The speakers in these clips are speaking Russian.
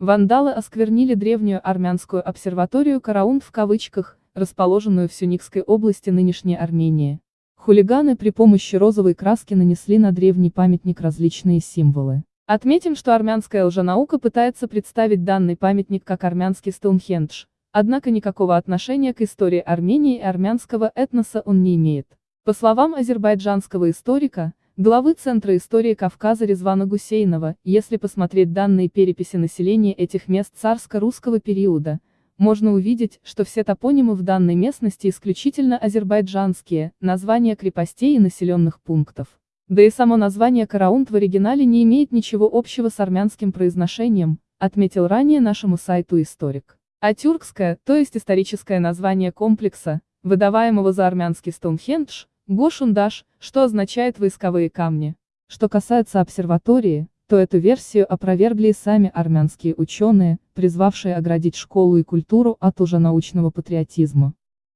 Вандалы осквернили древнюю армянскую обсерваторию Караун в кавычках, расположенную в Сюникской области нынешней Армении. Хулиганы при помощи розовой краски нанесли на древний памятник различные символы. Отметим, что армянская лженаука пытается представить данный памятник как армянский Стоунхендж, однако никакого отношения к истории Армении и армянского этноса он не имеет. По словам азербайджанского историка, главы Центра истории Кавказа Резвана Гусейнова, если посмотреть данные переписи населения этих мест царско-русского периода, можно увидеть, что все топонимы в данной местности исключительно азербайджанские, названия крепостей и населенных пунктов. Да и само название Караунт в оригинале не имеет ничего общего с армянским произношением, отметил ранее нашему сайту историк. А тюркское, то есть историческое название комплекса, выдаваемого за армянский Стоунхендж, Гошундаш, что означает «войсковые камни». Что касается обсерватории, то эту версию опровергли и сами армянские ученые, призвавшие оградить школу и культуру от лженаучного патриотизма.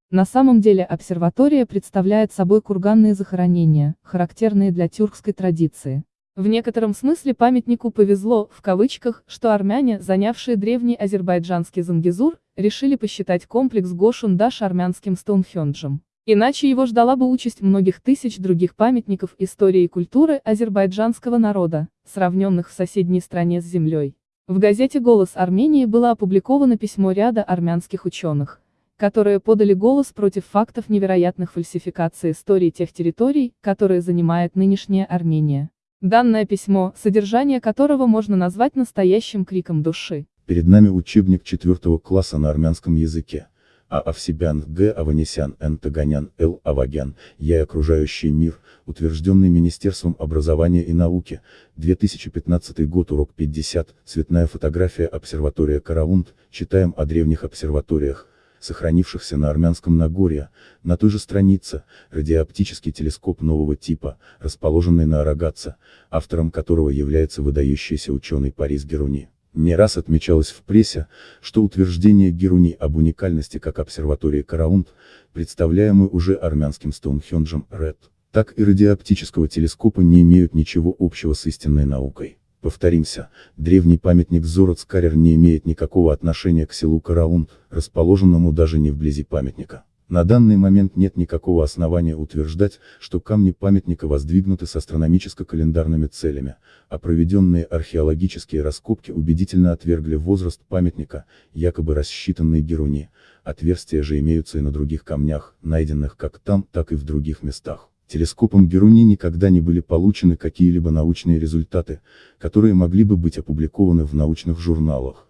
На самом деле обсерватория представляет собой курганные захоронения, характерные для тюркской традиции. В некотором смысле памятнику повезло, в кавычках, что армяне, занявшие древний азербайджанский Зангизур, решили посчитать комплекс Гошундаш армянским Стоунхенджем. Иначе его ждала бы участь многих тысяч других памятников истории и культуры азербайджанского народа, сравненных в соседней стране с землей. В газете «Голос Армении» было опубликовано письмо ряда армянских ученых, которые подали голос против фактов невероятных фальсификаций истории тех территорий, которые занимает нынешняя Армения. Данное письмо, содержание которого можно назвать настоящим криком души. Перед нами учебник четвертого класса на армянском языке. А. Овсебян, Г. Аванесян, Н. Таганян, Л. Авагян, Я и окружающий мир, утвержденный Министерством образования и науки, 2015 год, урок 50, цветная фотография обсерватория Караунт, читаем о древних обсерваториях, сохранившихся на армянском Нагорье, на той же странице, радиооптический телескоп нового типа, расположенный на Арагатце, автором которого является выдающийся ученый Парис Геруни. Не раз отмечалось в прессе, что утверждение Геруни об уникальности как обсерватории Караунт, представляемой уже армянским Стоунхенджем Ред, так и радиооптического телескопа не имеют ничего общего с истинной наукой. Повторимся, древний памятник Зороцкарер не имеет никакого отношения к селу Караунт, расположенному даже не вблизи памятника. На данный момент нет никакого основания утверждать, что камни памятника воздвигнуты с астрономическо-календарными целями, а проведенные археологические раскопки убедительно отвергли возраст памятника, якобы рассчитанный Геруни, отверстия же имеются и на других камнях, найденных как там, так и в других местах. Телескопом Геруни никогда не были получены какие-либо научные результаты, которые могли бы быть опубликованы в научных журналах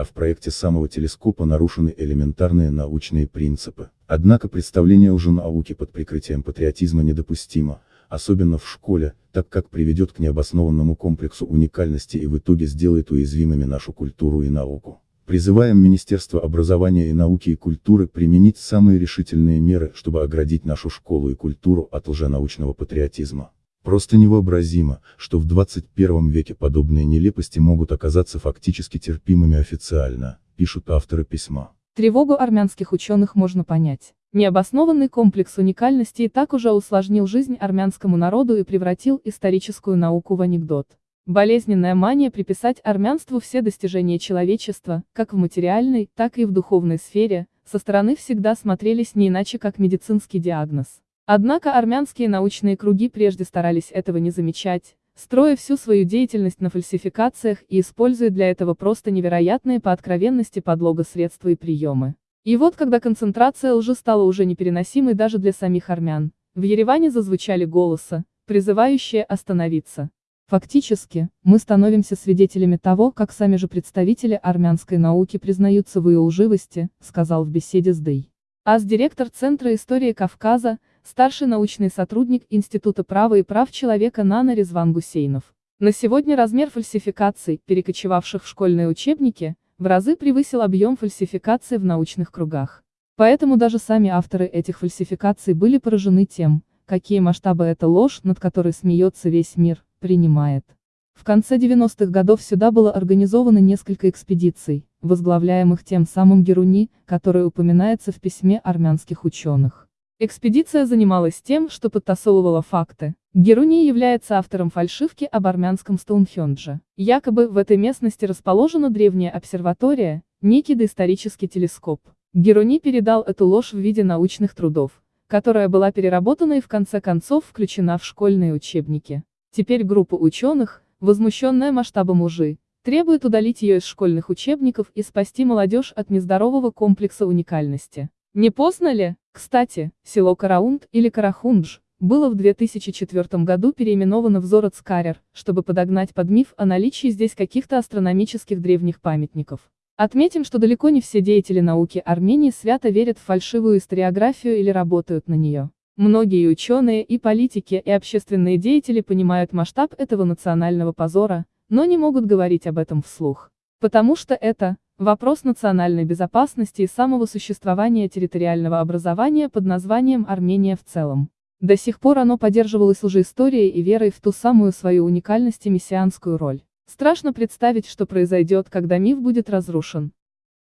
а в проекте самого телескопа нарушены элементарные научные принципы. Однако представление лженауки под прикрытием патриотизма недопустимо, особенно в школе, так как приведет к необоснованному комплексу уникальности и в итоге сделает уязвимыми нашу культуру и науку. Призываем Министерство образования и науки и культуры применить самые решительные меры, чтобы оградить нашу школу и культуру от лженаучного патриотизма. Просто невообразимо, что в 21 веке подобные нелепости могут оказаться фактически терпимыми официально, пишут авторы письма. Тревогу армянских ученых можно понять. Необоснованный комплекс уникальности и так уже усложнил жизнь армянскому народу и превратил историческую науку в анекдот. Болезненная мания приписать армянству все достижения человечества, как в материальной, так и в духовной сфере, со стороны всегда смотрелись не иначе как медицинский диагноз. Однако армянские научные круги прежде старались этого не замечать, строя всю свою деятельность на фальсификациях и используя для этого просто невероятные по откровенности подлога средства и приемы. И вот когда концентрация лжи стала уже непереносимой даже для самих армян, в Ереване зазвучали голоса, призывающие остановиться. Фактически, мы становимся свидетелями того, как сами же представители армянской науки признаются в ее лживости, сказал в беседе с Дэй. АС-директор Центра истории Кавказа, старший научный сотрудник Института права и прав человека Нана Резван Гусейнов. На сегодня размер фальсификаций, перекочевавших в школьные учебники, в разы превысил объем фальсификаций в научных кругах. Поэтому даже сами авторы этих фальсификаций были поражены тем, какие масштабы эта ложь, над которой смеется весь мир, принимает. В конце 90-х годов сюда было организовано несколько экспедиций, возглавляемых тем самым Геруни, который упоминается в письме армянских ученых. Экспедиция занималась тем, что подтасовывала факты, Геруни является автором фальшивки об армянском Стоунхендже. Якобы в этой местности расположена древняя обсерватория, некий доисторический телескоп. Геруни передал эту ложь в виде научных трудов, которая была переработана и в конце концов включена в школьные учебники. Теперь группа ученых, возмущенная масштабом лжи, требует удалить ее из школьных учебников и спасти молодежь от нездорового комплекса уникальности. Не поздно ли? Кстати, село Караунд или Карахундж было в 2004 году переименовано в Зороцкарер, чтобы подогнать под миф о наличии здесь каких-то астрономических древних памятников. Отметим, что далеко не все деятели науки Армении свято верят в фальшивую историографию или работают на нее. Многие ученые, и политики, и общественные деятели понимают масштаб этого национального позора, но не могут говорить об этом вслух. Потому что это вопрос национальной безопасности и самого существования территориального образования под названием Армения в целом. До сих пор оно поддерживалось лжеисторией и верой в ту самую свою уникальность и мессианскую роль. Страшно представить, что произойдет, когда миф будет разрушен.